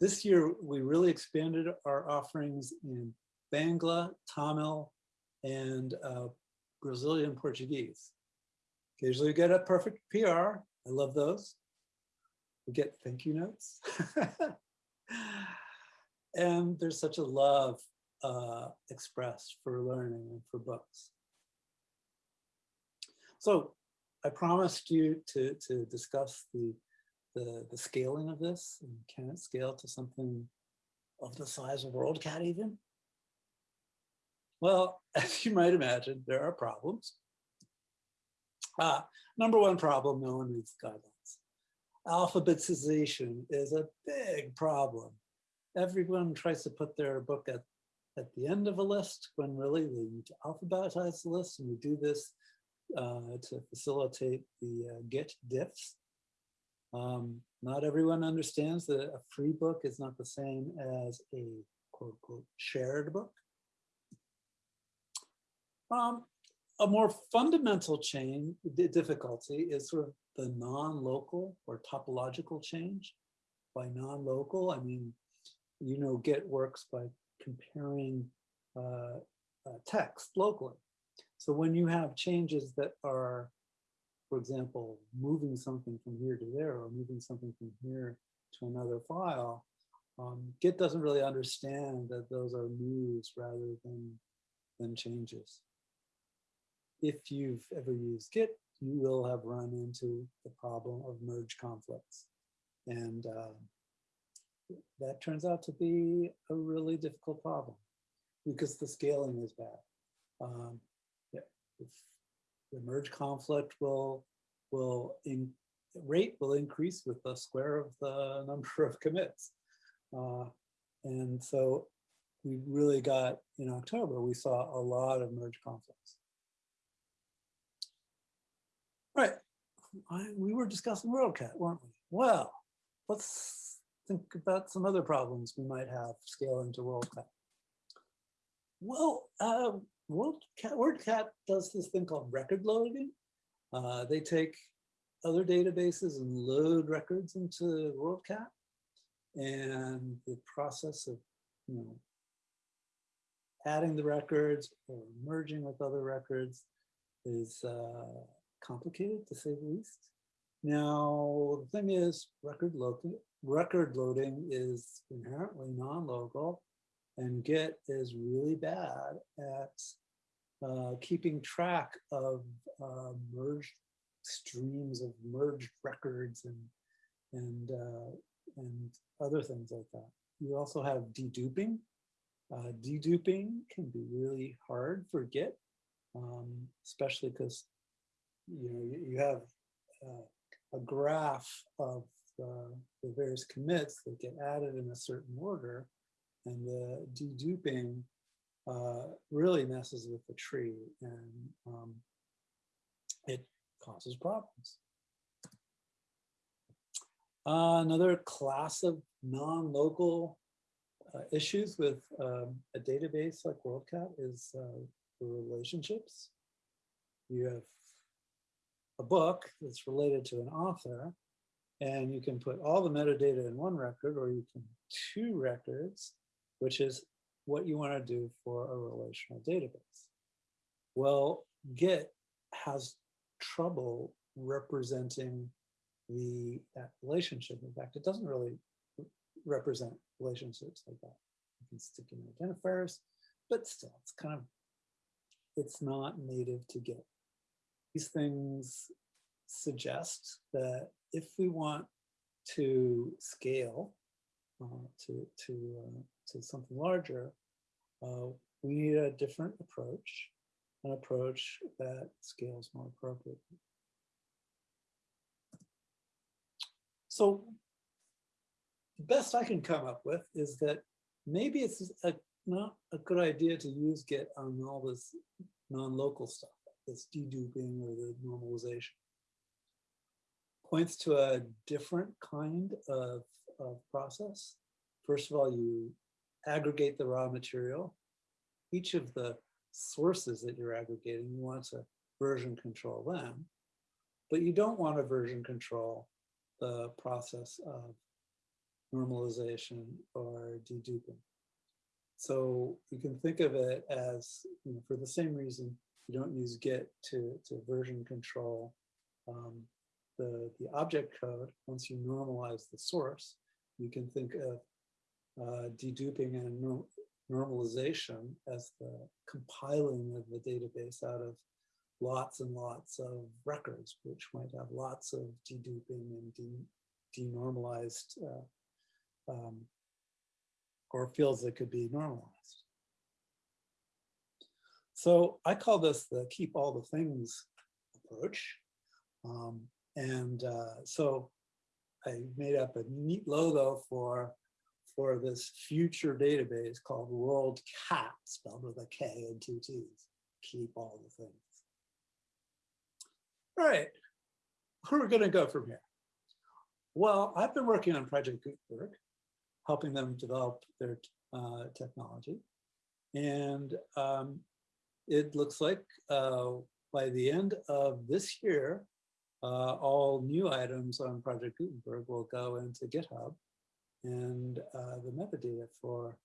this year, we really expanded our offerings in Bangla, Tamil, and uh, Brazilian Portuguese. Occasionally we get a perfect PR. I love those. We get thank you notes. (laughs) and there's such a love uh, expressed for learning and for books. So I promised you to, to discuss the, the, the scaling of this and can it scale to something of the size of WorldCat even? Well, (laughs) as you might imagine, there are problems. Uh, number one problem, no one reads guidelines. Alphabetization is a big problem. Everyone tries to put their book at, at the end of a list when really they need to alphabetize the list and we do this uh, to facilitate the uh, Git diffs. Um, not everyone understands that a free book is not the same as a quote unquote shared book. Um, a more fundamental change, difficulty is sort of the non-local or topological change. By non-local, I mean, you know, Git works by comparing uh, uh, text locally. So when you have changes that are, for example, moving something from here to there or moving something from here to another file, um, Git doesn't really understand that those are moves rather than, than changes. If you've ever used Git, you will have run into the problem of merge conflicts. And uh, that turns out to be a really difficult problem because the scaling is bad. Um, the merge conflict will will in rate will increase with the square of the (laughs) number of commits. Uh, and so we really got in October, we saw a lot of merge conflicts. Right, I, we were discussing WorldCat, weren't we? Well, let's think about some other problems we might have scaling to WorldCat. Well, uh, WorldCat, WordCat does this thing called record loading. Uh, they take other databases and load records into WorldCat. And the process of, you know, adding the records or merging with other records is uh, complicated to say the least. Now, the thing is, record, lo record loading is inherently non-local and Git is really bad at uh, keeping track of uh, merged streams of merged records and and uh, and other things like that. You also have deduping. Uh, deduping can be really hard for Git, um, especially because you know you, you have uh, a graph of uh, the various commits that get added in a certain order, and the deduping uh, really messes with the tree and um, it causes problems. Uh, another class of non-local uh, issues with um, a database like WorldCat is uh, the relationships. You have a book that's related to an author, and you can put all the metadata in one record, or you can two records, which is what you want to do for a relational database. Well, Git has trouble representing the that relationship. In fact, it doesn't really represent relationships like that. You can stick in identifiers, but still, it's kind of it's not native to Git. These things suggest that if we want to scale uh, to to uh, to something larger, uh, we need a different approach, an approach that scales more appropriately. So the best I can come up with is that maybe it's a, not a good idea to use Git on all this non-local stuff, this deduping or the normalization. Points to a different kind of, of process. First of all, you aggregate the raw material. Each of the sources that you're aggregating, you want to version control them, but you don't want to version control the process of normalization or deduping. So you can think of it as, you know, for the same reason, you don't use Git to, to version control um, the, the object code. Once you normalize the source, you can think of uh, deduping and normalization as the compiling of the database out of lots and lots of records, which might have lots of deduping and de denormalized uh, um, or fields that could be normalized. So I call this the keep all the things approach. Um, and uh, so I made up a neat logo for, for this future database called World Cat, spelled with a K and two T's. Keep all the things. All right, where are we gonna go from here? Well, I've been working on Project Gutenberg, helping them develop their uh, technology. And um, it looks like uh, by the end of this year, uh, all new items on Project Gutenberg will go into GitHub and uh, the metadata for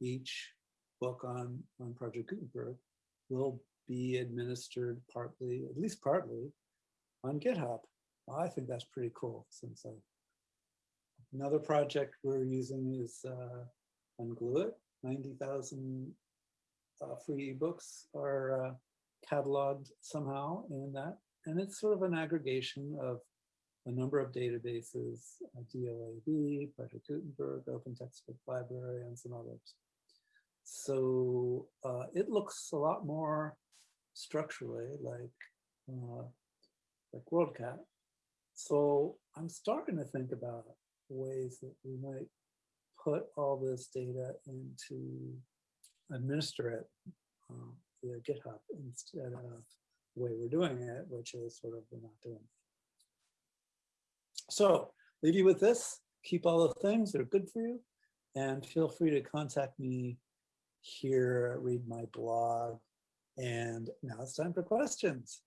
each book on, on Project Gutenberg will be administered partly, at least partly, on GitHub. I think that's pretty cool since I, another project we're using is uh, Unglueit. 90,000 uh, free ebooks are uh, cataloged somehow in that. And it's sort of an aggregation of a number of databases, uh, DOAB, Project Gutenberg, Open Textbook Library, and some others. So uh, it looks a lot more structurally like uh, like WorldCat. So I'm starting to think about ways that we might put all this data into administer it uh, via GitHub instead of the way we're doing it, which is sort of we're not doing it. So leave you with this. Keep all the things that are good for you and feel free to contact me here, read my blog. And now it's time for questions.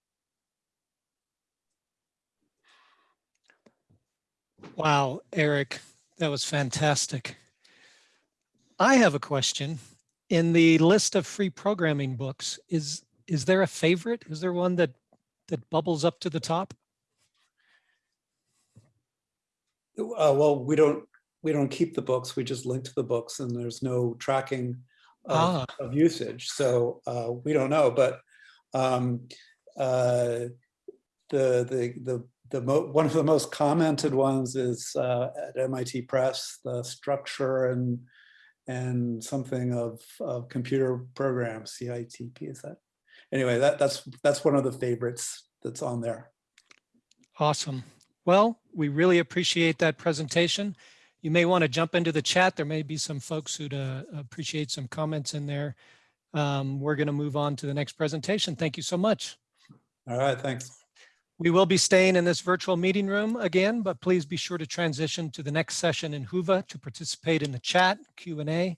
Wow, Eric, that was fantastic. I have a question. In the list of free programming books, is is there a favorite? Is there one that that bubbles up to the top? Uh, well, we don't we don't keep the books. We just link to the books, and there's no tracking of, Ah. of usage. So uh, we don't know. But um, uh, the the the the mo one of the most commented ones is uh, at MIT Press, the structure and and something of, of computer programs, SICP is that? Anyway, that that's that's one of the favorites that's on there. Awesome. Well, we really appreciate that presentation. You may want to jump into the chat. There may be some folks who'd uh, appreciate some comments in there. Um, we're going to move on to the next presentation. Thank you so much. All right, thanks. We will be staying in this virtual meeting room again, but please be sure to transition to the next session in Whova to participate in the chat Q&A.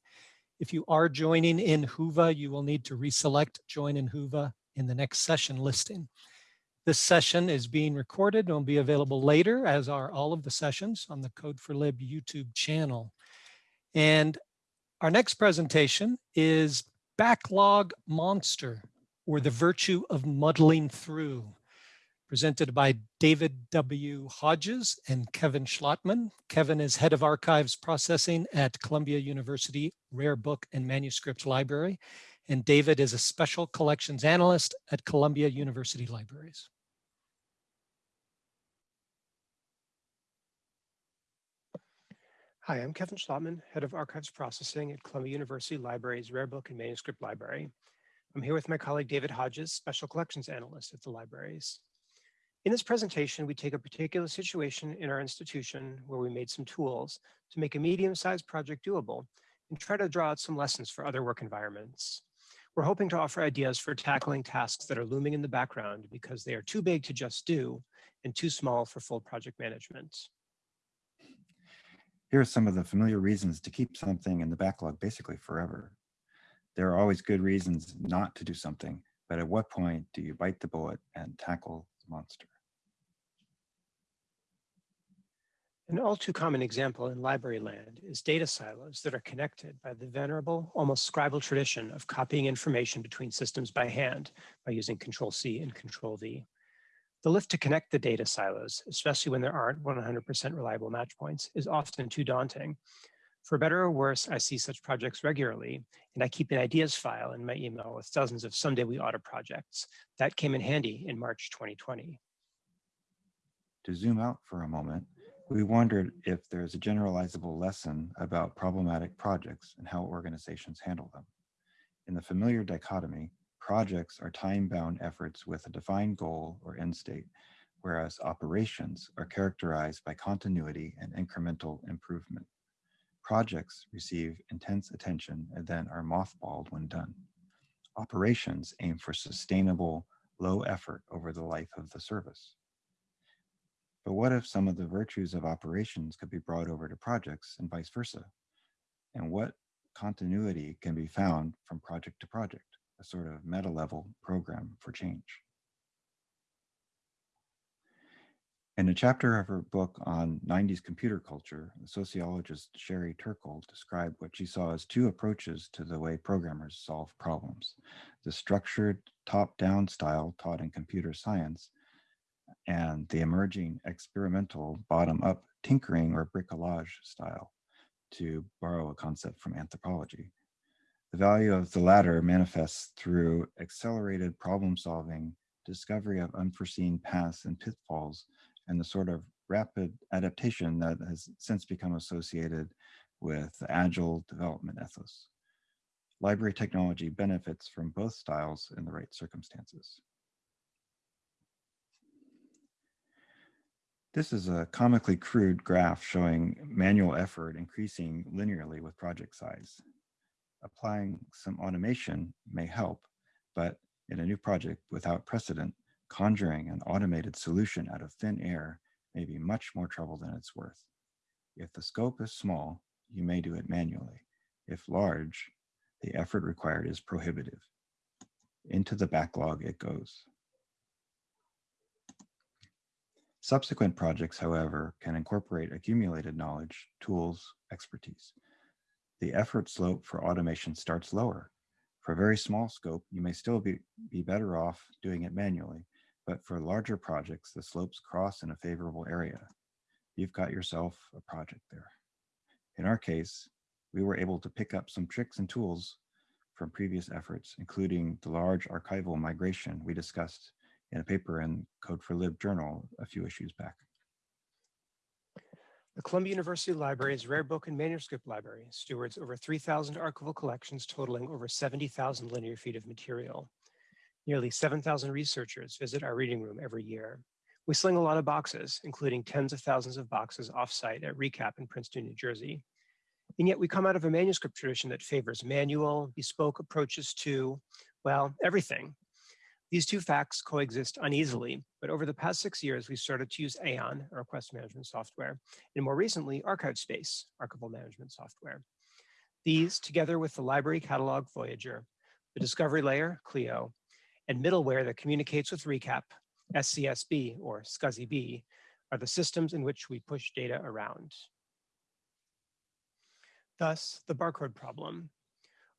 If you are joining in Whova, you will need to reselect join in Whova in the next session listing. This session is being recorded and will be available later, as are all of the sessions on the Code4Lib YouTube channel. And our next presentation is Backlog Monster, or the Virtue of Muddling Through, presented by David W. Hodges and Kevin Schlottmann. Kevin is Head of Archives Processing at Columbia University Rare Book and Manuscript Library, and David is a Special Collections Analyst at Columbia University Libraries. Hi, I'm Kevin Schlottmann, Head of Archives Processing at Columbia University Libraries Rare Book and Manuscript Library. I'm here with my colleague David Hodges, Special Collections Analyst at the libraries. In this presentation, we take a particular situation in our institution where we made some tools to make a medium-sized project doable and try to draw out some lessons for other work environments. We're hoping to offer ideas for tackling tasks that are looming in the background because they are too big to just do and too small for full project management. Here are some of the familiar reasons to keep something in the backlog basically forever. There are always good reasons not to do something, but at what point do you bite the bullet and tackle the monster? An all too common example in library land is data silos that are connected by the venerable, almost scribal tradition of copying information between systems by hand by using Control C and Control V. The lift to connect the data silos, especially when there aren't 100% reliable match points, is often too daunting. For better or worse, I see such projects regularly, and I keep an ideas file in my email with dozens of someday we oughta projects. That came in handy in March 2020. To zoom out for a moment, we wondered if there's a generalizable lesson about problematic projects and how organizations handle them. In the familiar dichotomy, projects are time-bound efforts with a defined goal or end state, whereas operations are characterized by continuity and incremental improvement. Projects receive intense attention and then are mothballed when done. Operations aim for sustainable, low effort over the life of the service. But what if some of the virtues of operations could be brought over to projects and vice versa? And what continuity can be found from project to project, a sort of meta level program for change? In a chapter of her book on 90s computer culture, the sociologist Sherry Turkle described what she saw as two approaches to the way programmers solve problems. The structured top-down style taught in computer science and the emerging experimental bottom-up tinkering or bricolage style, to borrow a concept from anthropology. The value of the latter manifests through accelerated problem solving, discovery of unforeseen paths and pitfalls, and the sort of rapid adaptation that has since become associated with agile development ethos. Library technology benefits from both styles in the right circumstances. This is a comically crude graph showing manual effort increasing linearly with project size. Applying some automation may help, but in a new project without precedent, conjuring an automated solution out of thin air may be much more trouble than it's worth. If the scope is small, you may do it manually. If large, the effort required is prohibitive. Into the backlog it goes. Subsequent projects, however, can incorporate accumulated knowledge, tools, expertise. The effort slope for automation starts lower. For a very small scope, you may still be, be better off doing it manually, but for larger projects, the slopes cross in a favorable area. You've got yourself a project there. In our case, we were able to pick up some tricks and tools from previous efforts, including the large archival migration we discussed in a paper in Code4Lib journal a few issues back. The Columbia University Library's Rare Book and Manuscript Library stewards over 3,000 archival collections totaling over 70,000 linear feet of material. Nearly 7,000 researchers visit our reading room every year. We sling a lot of boxes, including tens of thousands of boxes offsite at ReCap in Princeton, New Jersey. And yet we come out of a manuscript tradition that favors manual, bespoke approaches to, well, everything These two facts coexist uneasily, but over the past six years, we've started to use Aeon, a request management software, and more recently, ArchivesSpace, archival management software. These, together with the library catalog Voyager, the discovery layer, Clio, and middleware that communicates with ReCap, SCSB or SCSI-B, are the systems in which we push data around. Thus, the barcode problem.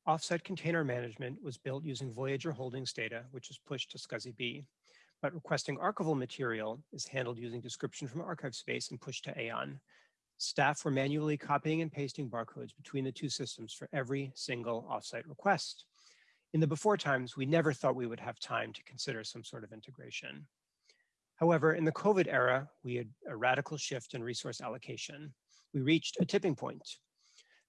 Offsite container management was built using Voyager Holdings data, which is pushed to SCSB, but requesting archival material is handled using description from ArchivesSpace and pushed to Aeon. Staff were manually copying and pasting barcodes between the two systems for every single offsite request. In the before times, we never thought we would have time to consider some sort of integration. However, in the COVID era, we had a radical shift in resource allocation. We reached a tipping point.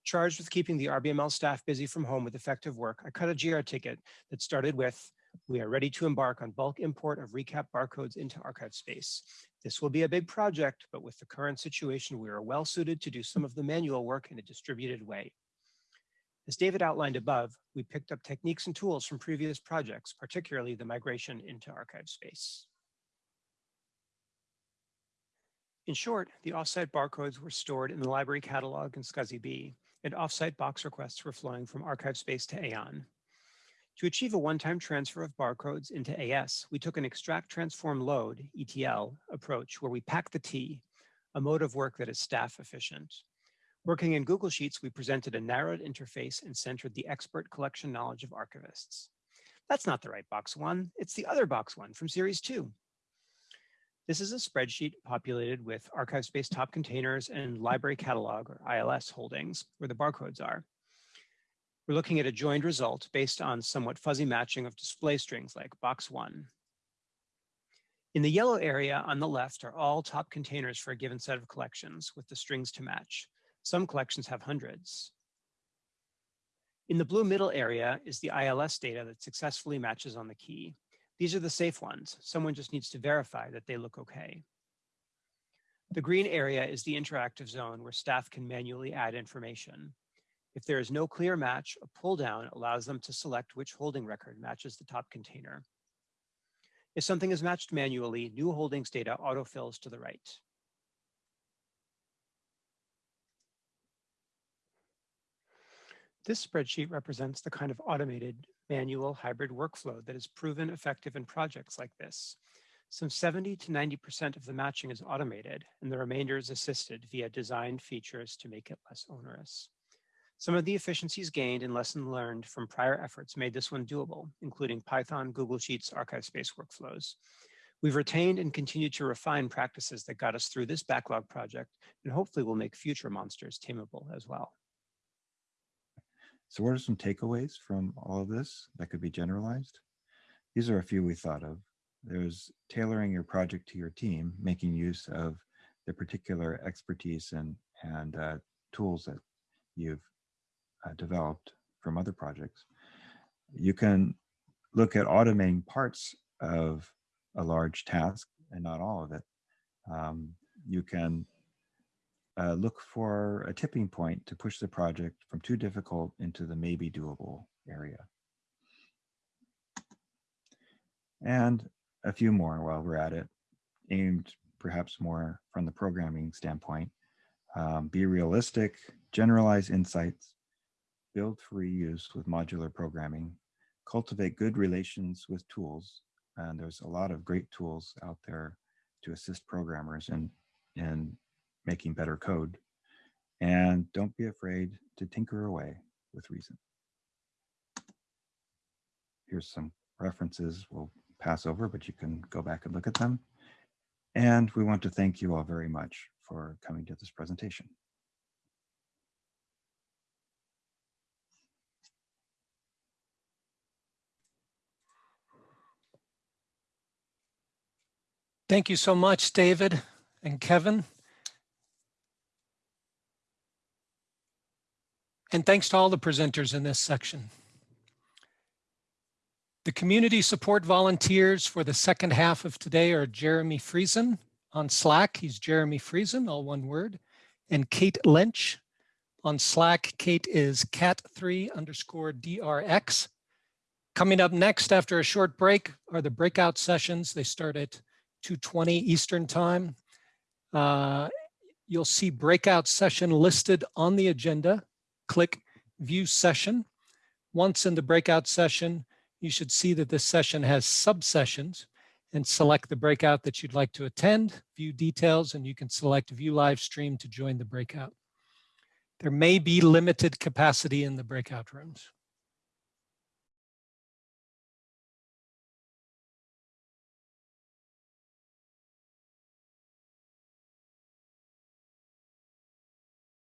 Charged with keeping the RBML staff busy from home with effective work, I cut a Jira ticket that started with, we are ready to embark on bulk import of ReCAP barcodes into ArchivesSpace. This will be a big project, but with the current situation, we are well suited to do some of the manual work in a distributed way. As David outlined above, we picked up techniques and tools from previous projects, particularly the migration into ArchivesSpace. In short, the offsite barcodes were stored in the library catalog in SCSB, and offsite box requests were flowing from ArchivesSpace to Aeon. To achieve a one-time transfer of barcodes into AS, we took an extract transform load, ETL, approach where we pack the T, a mode of work that is staff efficient. Working in Google Sheets, we presented a narrowed interface and centered the expert collection knowledge of archivists. That's not the right box one, it's the other box one from series two. This is a spreadsheet populated with ArchivesSpace top containers and library catalog or ILS holdings where the barcodes are. We're looking at a joined result based on somewhat fuzzy matching of display strings like box one. In the yellow area on the left are all top containers for a given set of collections with the strings to match. Some collections have hundreds. In the blue middle area is the ILS data that successfully matches on the key. These are the safe ones. Someone just needs to verify that they look okay. The green area is the interactive zone where staff can manually add information. If there is no clear match, a pull down allows them to select which holding record matches the top container. If something is matched manually, new holdings data autofills to the right. This spreadsheet represents the kind of automated manual hybrid workflow that is proven effective in projects like this. Some 70 to 90% of the matching is automated and the remainder is assisted via designed features to make it less onerous. Some of the efficiencies gained and lessons learned from prior efforts made this one doable, including Python, Google Sheets, ArchivesSpace workflows. We've retained and continued to refine practices that got us through this backlog project and hopefully will make future monsters tameable as well. So what are some takeaways from all of this that could be generalized? These are a few we thought of. There's tailoring your project to your team, making use of the particular expertise and, and uh, tools that you've uh, developed from other projects. You can look at automating parts of a large task and not all of it. Um, you can uh, look for a tipping point to push the project from too difficult into the maybe doable area. And a few more while we're at it, aimed perhaps more from the programming standpoint. Um, be realistic, generalize insights, build for reuse with modular programming, cultivate good relations with tools. And there's a lot of great tools out there to assist programmers in, in making better code. And don't be afraid to tinker away with reason. Here's some references we'll pass over, but you can go back and look at them. And we want to thank you all very much for coming to this presentation. Thank you so much, David and Kevin. And thanks to all the presenters in this section. The community support volunteers for the second half of today are Jeremy Friesen on Slack. He's Jeremy Friesen, all one word, and Kate Lynch on Slack. Kate is cat3 underscore DRX. Coming up next after a short break are the breakout sessions. They start at 2:20 Eastern Time. Uh, You'll see breakout session listed on the agenda. Click View Session. Once in the breakout session, you should see that this session has subsessions and select the breakout that you'd like to attend, view details, and you can select View Live Stream to join the breakout. There may be limited capacity in the breakout rooms.